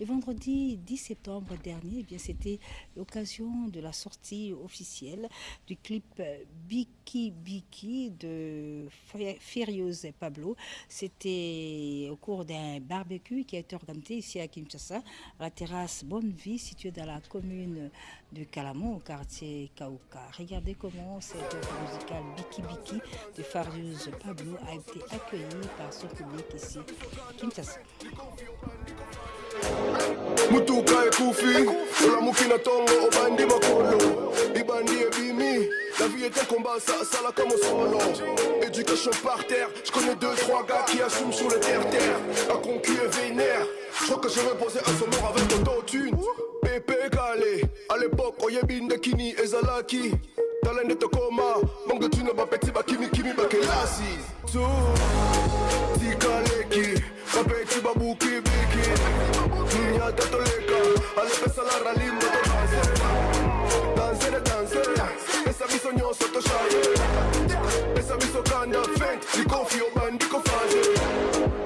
Le vendredi 10 septembre dernier, eh c'était l'occasion de la sortie officielle du clip Biki Biki de Furious Pablo. C'était au cours d'un barbecue qui a été organisé ici à Kinshasa, la terrasse Bonne Vie, située dans la commune de Calamo, au quartier Kauka. Regardez comment cette musicale Biki Biki de Furious Pablo a été accueillie par son public ici à Kinshasa. Mutuka ekufi olamuki na ntongo obandi makolo libandi ebimi la vie est un combat ça asalaka mosolo éducation par terre je connais deux trois gars qui assument sur le terre terre un concu est vénère je crois que je vais poser un sonore avec autotune pépé calé à l'époque oyebi ndekini ezalaki talende tokoma manque de tune bapeti bakimikimi bakelasi tu tikaleki Alle questa la rallye, moto danser Danser, danser, essa mi sogno sotto shire Essa mi so kanda vent, di confio bandico fase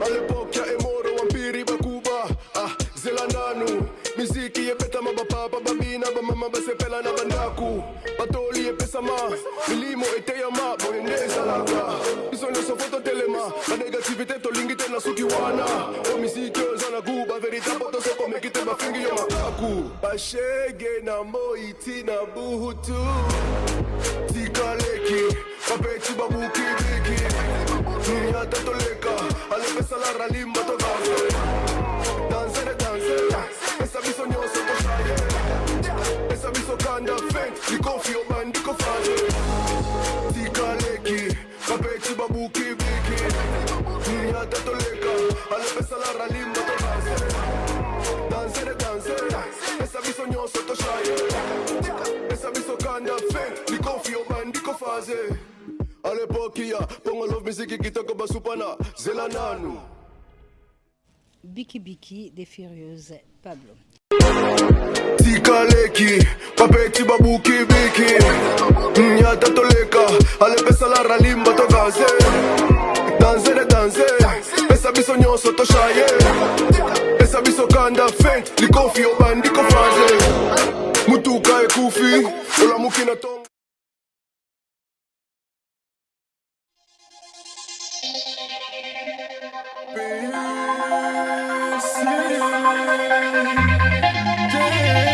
Alle pocchia e moro, vampiri, bakuba, ah, zelananu Miziki e na bandaku batoli epesama milimo eteyama boye nde ezalaka. Biso nyonso fo totelema banegativité tolingi te na suki wana. O misiki oyo eza na gu baveritabo tosokomeki te bafingi yo makaku bashege na moi tina buhutu. Tikaleki bapeti babukibiki nyata toleka alepesa la ralimba todanse danse de nyata toleka alepesa la ralimba todanse danse de danse pesa biso nyonso toshaye pesa biso kanda fent likofi obandi kofase alepoki ya pongo love misiki kitoko basupana zela nanu Biki Biki des Furieuses Pablo. tikaleki bapeti babukibiki nyata toleka ralimba biso nyonso toshaye pesa biso kanda fent likofi obandi kofase mutuka ekufi olamuki na tongo Peace.